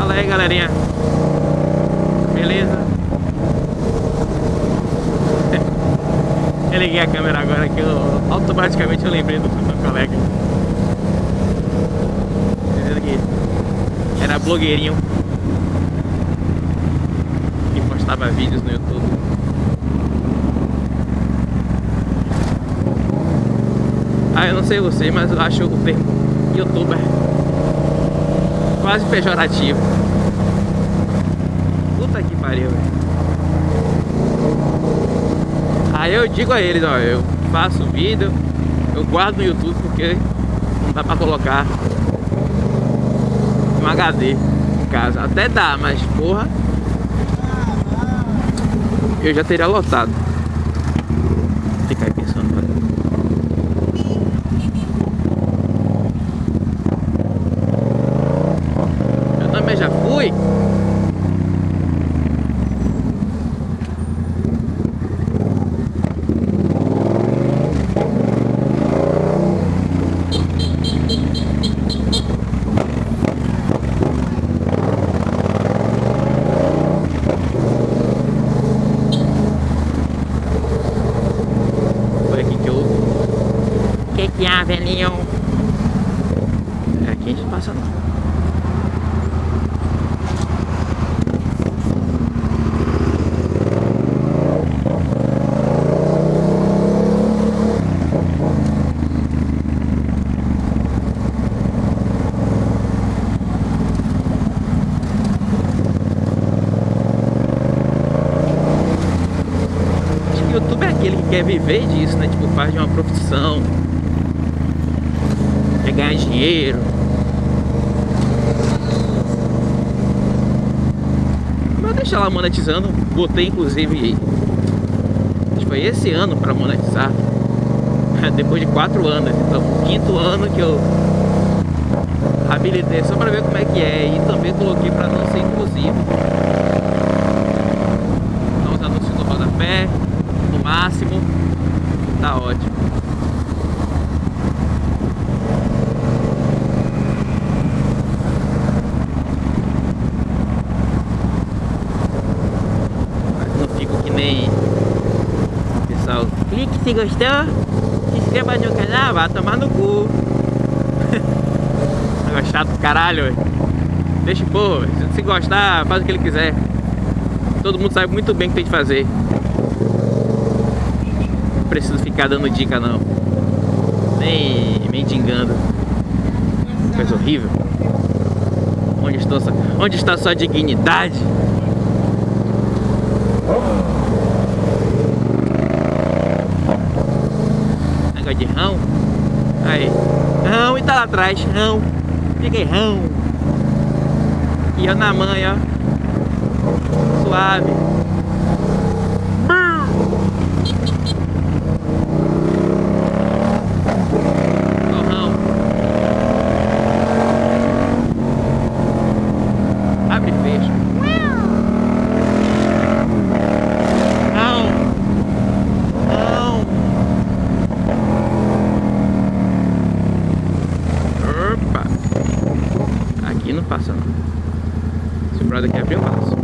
Fala aí, galerinha. Beleza? Eu liguei a câmera agora que eu automaticamente eu lembrei do meu colega. Era blogueirinho que postava vídeos no YouTube. Ah, eu não sei você, mas eu acho o termo youtuber quase pejorativo. Puta que pariu, velho. Aí eu digo a eles, ó, eu faço vídeo, eu guardo no YouTube porque não dá pra colocar um HD em casa. Até dá, mas porra, eu já teria lotado. Fica aí pensando, velho. Eu também já fui. Foi aqui que eu. O que que há, velhinho? É aqui a gente passa não. YouTube é aquele que quer viver disso, né? Tipo, faz de uma profissão. Quer ganhar dinheiro. Mas deixa lá monetizando. Botei inclusive. Foi esse ano pra monetizar. Depois de quatro anos. Então, quinto ano que eu habilitei só pra ver como é que é. E também coloquei pra não ser inclusivo. Então, os anúncios do rodapé no máximo. Tá ótimo. Mas não fico que nem pessoal. Clique se gostou. Se inscreva no canal, vá tomar no cu. Negócio chato do caralho. ué. Deixa pô, se gostar, faz o que ele quiser. Todo mundo sabe muito bem o que tem que fazer. Não preciso ficar dando dica não. Nem mendigando. Coisa horrível. Onde, estou, onde está sua dignidade? De rão. Aí. Rão e tá lá atrás. Rão. Peguei rão. E eu na manha. Suave. Ó o rão. Abre e fecha. Rão. Rão. Opa! Aqui não passa não. Se o brother quer abrir, eu passo.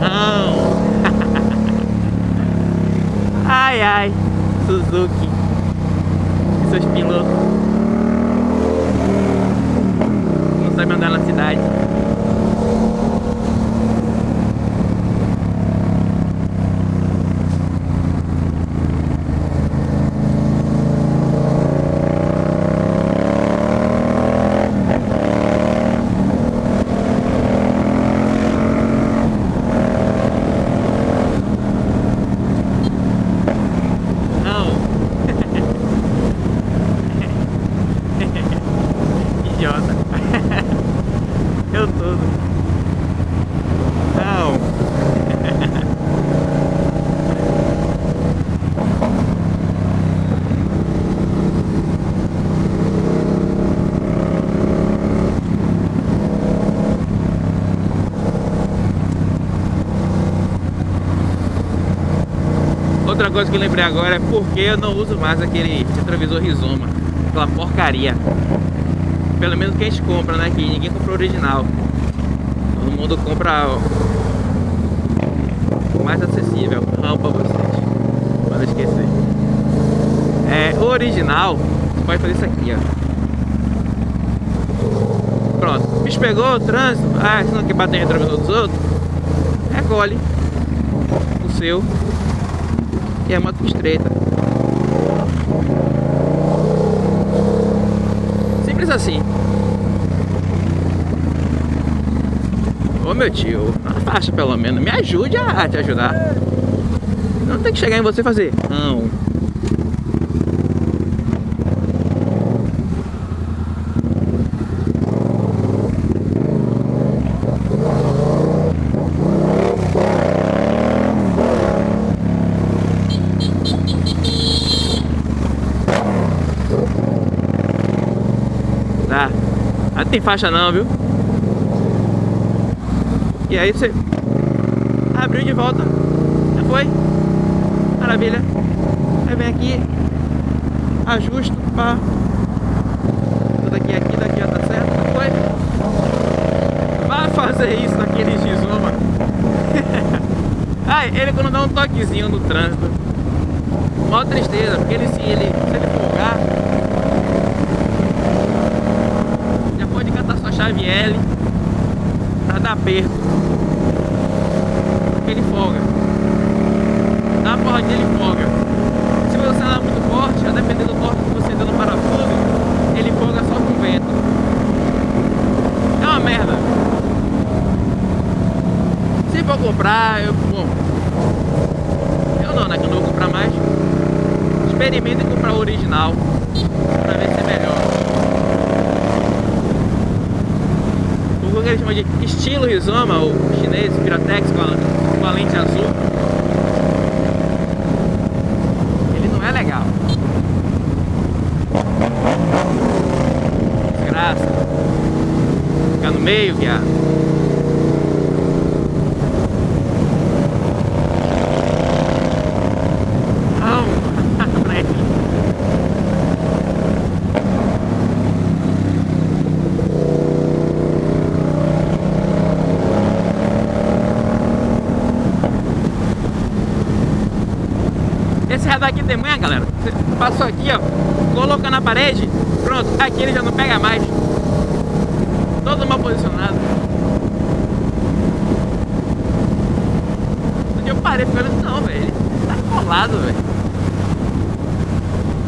Não! ai ai! Suzuki! E seus pilotos? Não sabe andar na cidade. Não! Idiota! Eu todo! Não! Outra coisa que eu lembrei agora é porque eu não uso mais aquele retrovisor Rizoma. Aquela porcaria. Pelo menos que a gente compra, né? Que ninguém compra o original. Todo mundo compra o mais acessível. Não pra vocês. Pode esquecer. É, o original, você pode fazer isso aqui, ó. Pronto. O bicho pegou o trânsito. Ah, você não quer bater em retrovisor dos outros? Recolhe o seu. E é moto estreita. Simples assim. Ô meu tio, faixa pelo menos, me ajude a te ajudar. Não tem que chegar em você fazer. Não. Tá? Não tem faixa não, viu? E aí você abriu de volta. Já foi. Maravilha. Aí vem aqui. Ajusto. Pá. Daqui, aqui, daqui, ó, tá certo? Já foi. Vai fazer isso naquele X1, Ai, ele quando dá um toquezinho no trânsito. Mó tristeza, porque ele se ele, se ele folgar, já chave L pra dar aperto ele folga. Dá uma porra dele folga. Se você andar muito forte, a depender do torque que você deu no parafuso, ele folga só com vento. É uma merda. Se for comprar, eu. Bom. Eu não, né? Que eu não vou comprar mais. Experimente comprar o original. Pra ver se eles chamam de estilo rizoma, o chinês, Piratex, com a com a lente azul. Ele não é legal. Desgraça. Ficar no meio viado daqui de manhã, galera. Você passou aqui, ó, coloca na parede, pronto, aqui ele já não pega mais. Todo mal posicionado. Eu parei falando, não, velho, tá colado, velho.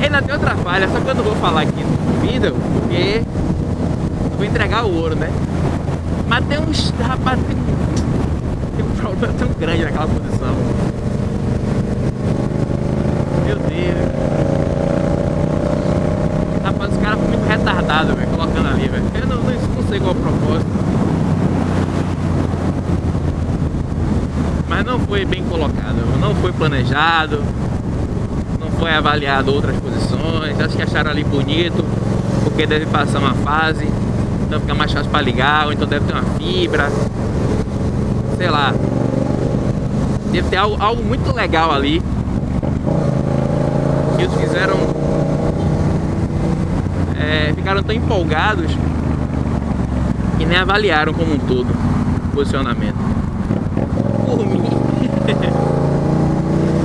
Ainda tem outra falha, só que eu não vou falar aqui no vídeo, porque vou entregar o ouro, né? Mas tem uns, rapaz, tem um problema tão grande naquela posição. Meu Deus. Rapaz, os caras foram muito retardados, velho, colocando ali, velho. Eu não, não, não sei qual é o propósito. Mas não foi bem colocado, não foi planejado, não foi avaliado outras posições. Acho que acharam ali bonito, porque deve passar uma fase, então fica mais fácil para ligar, ou então deve ter uma fibra, sei lá. Deve ter algo, algo muito legal ali fizeram é, ficaram tão empolgados que nem avaliaram como um todo o posicionamento. Por mim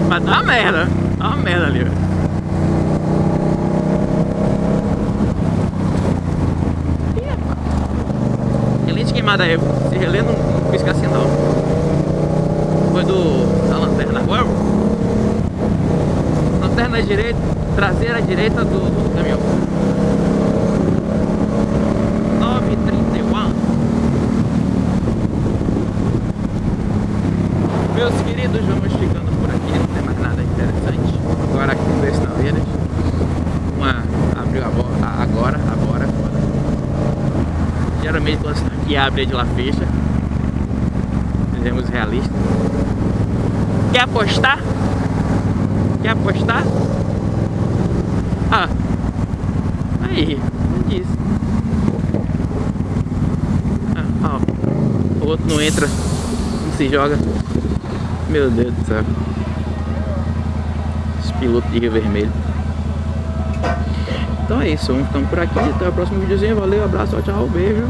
mas tá uma merda tá uma merda ali velho. Queimada aí, se relê não, não pisca assim não. Foi do, da lanterna agora lanterna direita, traseira direita do, do caminhão. 931. Meus queridos, vamos ficando por aqui, não tem mais nada interessante. Agora aqui no Estaleiras. Uma abriu a agora, agora é foda. Geralmente quando aqui abre de lá fecha. Sejamos realistas. Quer apostar? Quer apostar? Ah, aí, não disse. Ah, ó, o outro não entra, não se joga. Meu Deus do céu. Esse piloto de Rio Vermelho. Então é isso, vamos ficando por aqui. Até o próximo videozinho. Valeu, abraço, tchau, beijo.